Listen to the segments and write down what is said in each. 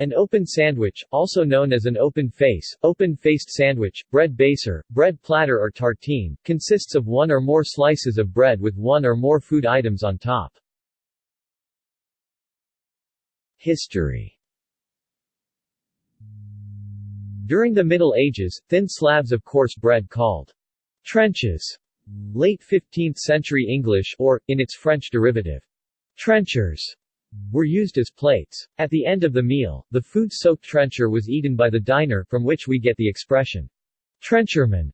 An open sandwich, also known as an open face, open-faced sandwich, bread baser, bread platter or tartine, consists of one or more slices of bread with one or more food items on top. History During the Middle Ages, thin slabs of coarse bread called trenches, late 15th century English or, in its French derivative, trenchers, were used as plates. At the end of the meal, the food-soaked trencher was eaten by the diner, from which we get the expression, trencherman,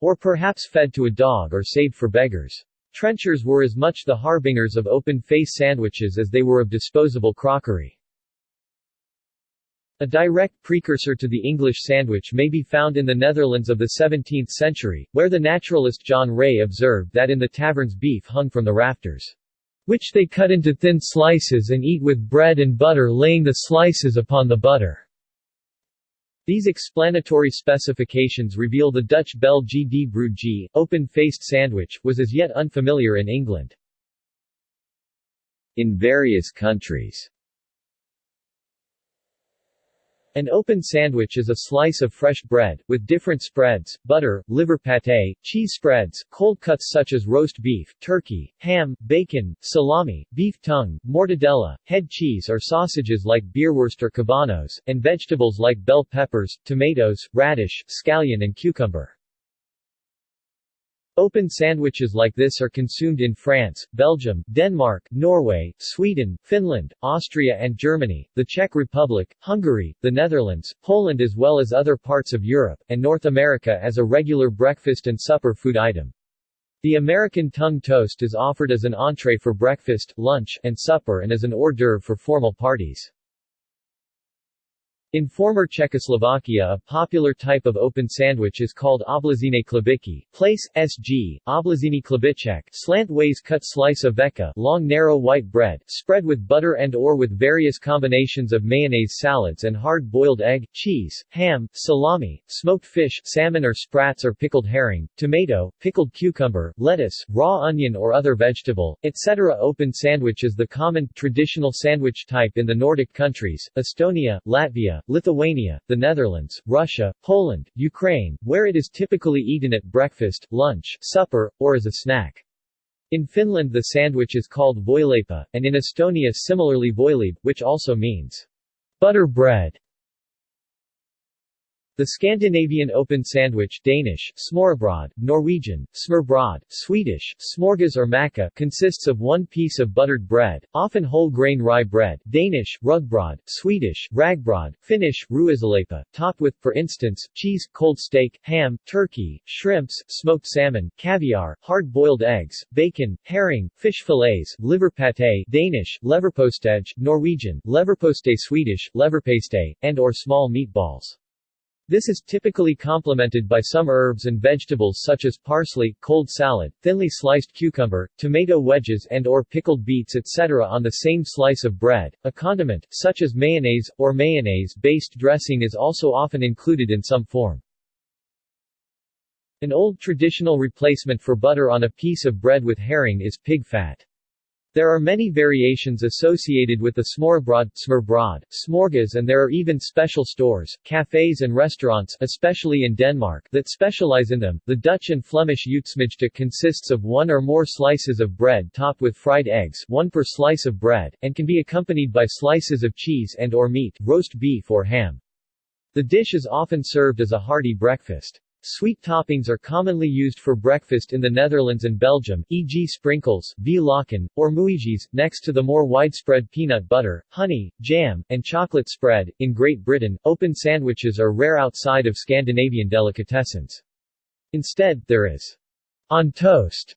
or perhaps fed to a dog or saved for beggars. Trenchers were as much the harbingers of open-face sandwiches as they were of disposable crockery. A direct precursor to the English sandwich may be found in the Netherlands of the 17th century, where the naturalist John Ray observed that in the taverns beef hung from the rafters which they cut into thin slices and eat with bread and butter laying the slices upon the butter. These explanatory specifications reveal the Dutch bel G, open-faced sandwich, was as yet unfamiliar in England. In various countries an open sandwich is a slice of fresh bread, with different spreads, butter, liver pâté, cheese spreads, cold cuts such as roast beef, turkey, ham, bacon, salami, beef tongue, mortadella, head cheese or sausages like beerwurst or kabanos, and vegetables like bell peppers, tomatoes, radish, scallion and cucumber. Open sandwiches like this are consumed in France, Belgium, Denmark, Norway, Sweden, Finland, Austria and Germany, the Czech Republic, Hungary, the Netherlands, Poland as well as other parts of Europe, and North America as a regular breakfast and supper food item. The American tongue toast is offered as an entree for breakfast, lunch, and supper and as an hors d'oeuvre for formal parties. In former Czechoslovakia a popular type of open sandwich is called obložené chlebíčky, place, sg, obložený chlebíček, slant-ways cut slice of veka, long narrow white bread, spread with butter and or with various combinations of mayonnaise salads and hard-boiled egg, cheese, ham, salami, smoked fish, salmon or sprats or pickled herring, tomato, pickled cucumber, lettuce, raw onion or other vegetable, etc. Open sandwich is the common, traditional sandwich type in the Nordic countries, Estonia, Latvia, Lithuania, the Netherlands, Russia, Poland, Ukraine, where it is typically eaten at breakfast, lunch, supper, or as a snack. In Finland the sandwich is called voileipä, and in Estonia similarly võileib, which also means butter bread. The Scandinavian open sandwich Danish, smørrebrød, Norwegian, smørbrød, Swedish, smörgås or consists of one piece of buttered bread, often whole grain rye bread, Danish, rugbrød, Swedish, rågbröd, Finnish, ruisaleipä, topped with, for instance, cheese, cold steak, ham, turkey, shrimps, smoked salmon, caviar, hard-boiled eggs, bacon, herring, fish fillets, liver pâté Danish, leverpostej, Norwegian, leverpostej Swedish, leverpaste, and or small meatballs. This is typically complemented by some herbs and vegetables such as parsley, cold salad, thinly sliced cucumber, tomato wedges and or pickled beets etc. on the same slice of bread. A condiment, such as mayonnaise, or mayonnaise-based dressing is also often included in some form. An old traditional replacement for butter on a piece of bread with herring is pig fat. There are many variations associated with the smørrebrød, smørbrød, smörgås and there are even special stores, cafes and restaurants especially in Denmark that specialize in them. The Dutch and Flemish uitsmijter consists of one or more slices of bread topped with fried eggs one per slice of bread, and can be accompanied by slices of cheese and or meat, roast beef or ham. The dish is often served as a hearty breakfast. Sweet toppings are commonly used for breakfast in the Netherlands and Belgium, e.g. sprinkles, vlokken, or muisjes, next to the more widespread peanut butter, honey, jam, and chocolate spread. In Great Britain, open sandwiches are rare outside of Scandinavian delicatessens. Instead, there is on toast,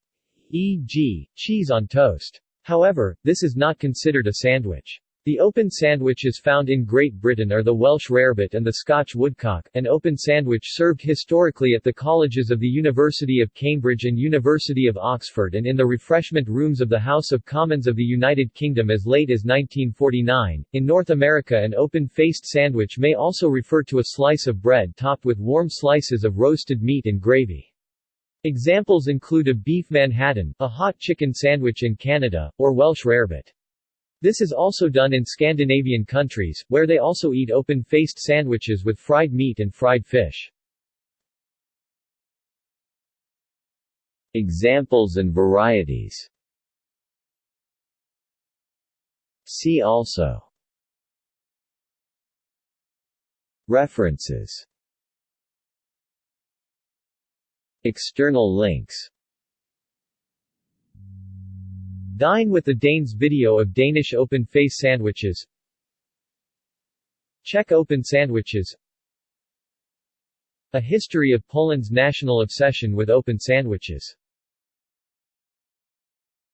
e.g., cheese on toast. However, this is not considered a sandwich. The open sandwiches found in Great Britain are the Welsh rarebit and the Scotch woodcock, an open sandwich served historically at the colleges of the University of Cambridge and University of Oxford and in the refreshment rooms of the House of Commons of the United Kingdom as late as 1949. In North America an open-faced sandwich may also refer to a slice of bread topped with warm slices of roasted meat and gravy. Examples include a beef Manhattan, a hot chicken sandwich in Canada, or Welsh rarebit. This is also done in Scandinavian countries, where they also eat open-faced sandwiches with fried meat and fried fish. Examples and varieties. See also. References. External links Dine with the Danes video of Danish open-face sandwiches. Czech open sandwiches. A history of Poland's national obsession with open sandwiches